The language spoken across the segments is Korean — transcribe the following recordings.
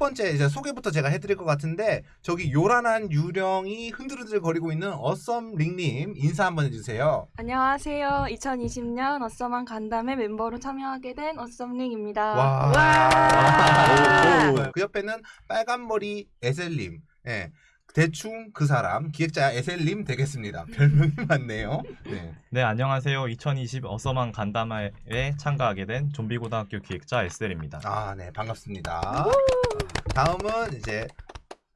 번째 이제 소개부터 제가 해드릴 것 같은데 저기 요란한 유령이 흔들흔들 거리고 있는 어썸 링님 인사 한번 해주세요. 안녕하세요. 2020년 어썸한 간담회 멤버로 참여하게 된 어썸 링입니다. 와. 와. 오. 그 옆에는 빨간 머리 에셀님. 예. 대충 그 사람 기획자 에셀님 되겠습니다. 별명이 많네요. 네. 네, 안녕하세요. 2020 어서만 간담회에 참가하게 된 좀비 고등학교 기획자 에셀입니다. 아, 네, 반갑습니다. 다음은 이제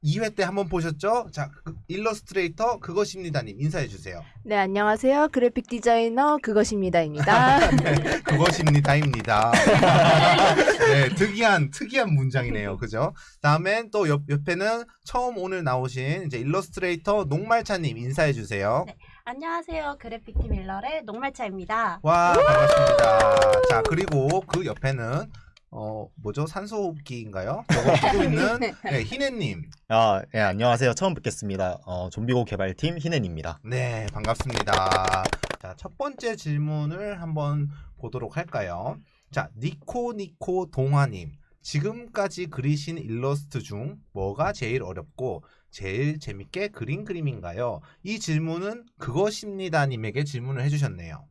2회 때 한번 보셨죠? 자, 그 일러스트레이터 그것입니다님 인사해 주세요. 네, 안녕하세요. 그래픽 디자이너 그것입니다입니다. 네, 그것입니다입니다. 네, 특이한 특이한 문장이네요. 그죠? 다음엔 또 옆, 옆에는 처음 오늘 나오신 이제 일러스트레이터 녹말차님 인사해 주세요. 네. 안녕하세요. 그래픽팀 일러의 녹말차입니다. 와, 반갑습니다. 자, 그리고 그 옆에는 어, 뭐죠? 산소 호흡기인가요? 저거 끼고 있는 네, 희애님. 아, 예, 안녕하세요. 처음 뵙겠습니다. 어, 좀비고 개발팀 희넨입니다. 네, 반갑습니다. 자, 첫 번째 질문을 한번 보도록 할까요? 자, 니코니코 동화님. 지금까지 그리신 일러스트 중 뭐가 제일 어렵고 제일 재밌게 그린 그림인가요? 이 질문은 그것입니다님에게 질문을 해주셨네요.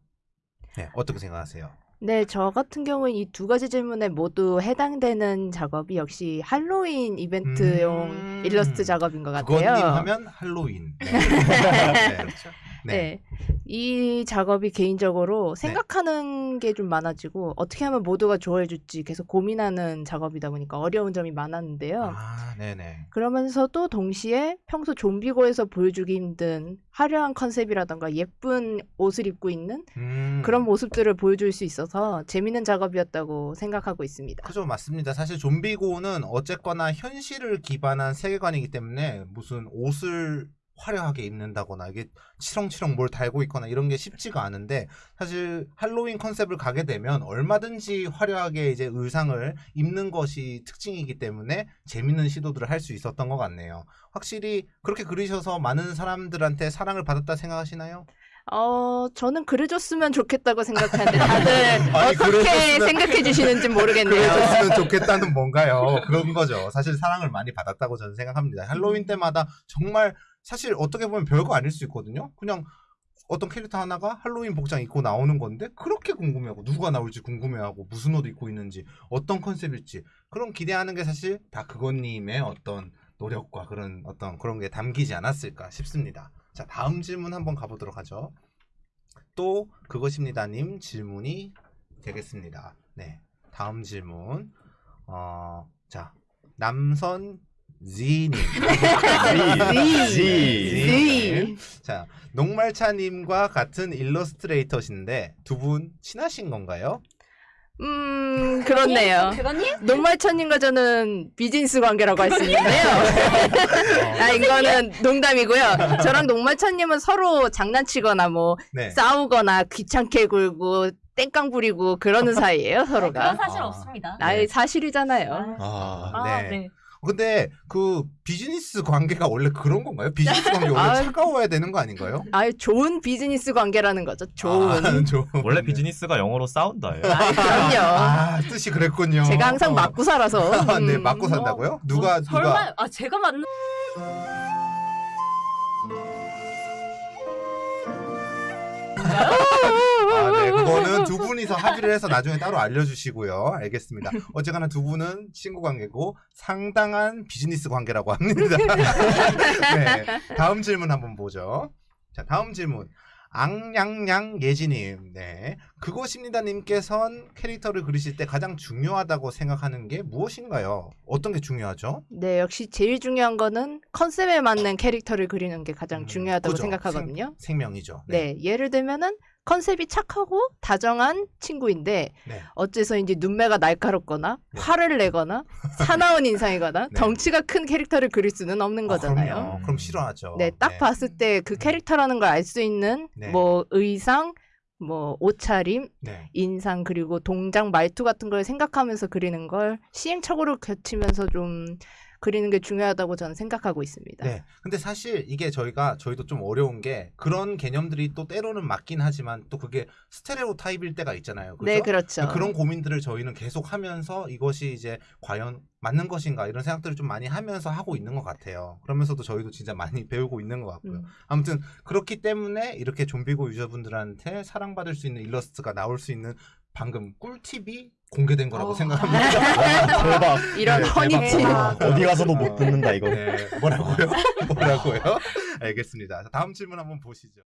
네, 어떻게 생각하세요? 네, 저 같은 경우는 이 두 가지 질문에 모두 해당되는 작업이 역시 할로윈 이벤트용 음. 일러스트 작업인 것 같아요. 그것님 하면 할로윈. 네. 네. 그렇죠. 네. 네. 이 작업이 개인적으로 생각하는 게 좀 많아지고 어떻게 하면 모두가 좋아해 줄지 계속 고민하는 작업이다 보니까 어려운 점이 많았는데요. 아, 네네. 그러면서도 동시에 평소 좀비고에서 보여주기 힘든 화려한 컨셉이라던가 예쁜 옷을 입고 있는 음. 그런 모습들을 보여줄 수 있어서 재밌는 작업이었다고 생각하고 있습니다. 그죠 맞습니다. 사실 좀비고는 어쨌거나 현실을 기반한 세계관이기 때문에 무슨 옷을 화려하게 입는다거나 이게 치렁치렁 뭘 달고 있거나 이런 게 쉽지가 않은데 사실 할로윈 컨셉을 가게 되면 얼마든지 화려하게 이제 의상을 입는 것이 특징이기 때문에 재밌는 시도들을 할 수 있었던 것 같네요. 확실히 그렇게 그리셔서 많은 사람들한테 사랑을 받았다 생각하시나요? 어, 저는 그려줬으면 좋겠다고 생각하는데 다들 아니, 어떻게 그려줬으면- 생각해 주시는지 모르겠네요. 그래줬으면 좋겠다는 뭔가요? 그런 거죠. 사실 사랑을 많이 받았다고 저는 생각합니다. 할로윈 때마다 정말 사실 어떻게 보면 별거 아닐 수 있거든요. 그냥 어떤 캐릭터 하나가 할로윈 복장 입고 나오는 건데 그렇게 궁금해하고 누가 나올지 궁금해하고 무슨 옷 입고 있는지 어떤 컨셉일지 그런 기대하는 게 사실 다 그것님의 어떤 노력과 그런 어떤 그런 게 담기지 않았을까 싶습니다. 자 다음 질문 한번 가보도록 하죠. 또 그것입니다님 질문이 되겠습니다. 네 다음 질문 어 자 남선 Z님 Z. Z님 자 녹말차님과 같은 일러스트레이터신데 두 분 친하신 건가요? 음, 그렇네요. 그거님? 녹말천님과 저는 비즈니스 관계라고 할 수 있는데요. 아, 이거는 농담이고요. 저랑 녹말천님은 서로 장난치거나 뭐 네. 싸우거나 귀찮게 굴고 땡깡 부리고 그러는 사이예요, 서로가. 사실 아. 없습니다. 아, 네. 사실이잖아요. 아, 아, 네. 네. 근데 그 비즈니스 관계가 원래 그런 건가요? 비즈니스 관계 원래 아. 차가워야 되는 거 아닌가요? 아, 좋은 비즈니스 관계라는 거죠. 좋은. 아, 좋은. 원래 네. 비즈니스가 영어로 싸운다예요. 아, 그럼요. 아 뜻이 그랬군요. 제가 항상 어. 맞고 살아서. 아, 네 음. 맞고 산다고요? 누가 어, 누가 설마 아 제가 맞는 거는 두 분이서 합의를 해서 나중에 따로 알려주시고요. 알겠습니다. 어쨌거나 두 분은 친구 관계고 상당한 비즈니스 관계라고 합니다. 네. 다음 질문 한번 보죠. 자, 다음 질문. 앙냥냥 예지님, 네. 그것입니다님께선 캐릭터를 그리실 때 가장 중요하다고 생각하는 게 무엇인가요? 어떤 게 중요하죠? 네, 역시 제일 중요한 거는 컨셉에 맞는 캐릭터를 그리는 게 가장 음, 중요하다고 그죠. 생각하거든요. 생, 명이죠 네. 예를 들면은 컨셉이 착하고 다정한 친구인데 네. 어째서 이제 눈매가 날카롭거나 네. 화를 내거나 사나운 인상이거나 네. 덩치가 큰 캐릭터를 그릴 수는 없는 거잖아요. 그럼요. 그럼 싫어하죠. 네, 딱 봤을 때그 음. 캐릭터라는 걸 알 수 있는 네. 뭐 의상, 뭐 옷차림, 네. 인상 그리고 동작 말투 같은 걸 생각하면서 그리는 걸 시행착오를 거치면서 좀 그리는 게 중요하다고 저는 생각하고 있습니다. 네. 근데 사실 이게 저희가 저희도 좀 어려운 게 그런 개념들이 또 때로는 맞긴 하지만 또 그게 스테레오 타입일 때가 있잖아요. 그죠? 네, 그렇죠. 그런 고민들을 저희는 계속 하면서 이것이 이제 과연 맞는 것인가 이런 생각들을 좀 많이 하면서 하고 있는 것 같아요. 그러면서도 저희도 진짜 많이 배우고 있는 것 같고요. 음. 아무튼 그렇기 때문에 이렇게 좀비고 유저분들한테 사랑받을 수 있는 일러스트가 나올 수 있는 방금 꿀팁이 공개된 거라고 어. 생각합니다. 대박. 이런 네. 대박. 어디 가서도 못 듣는다 이거. 네, 뭐라고요? 뭐라고요? 알겠습니다. 자, 다음 질문 한번 보시죠.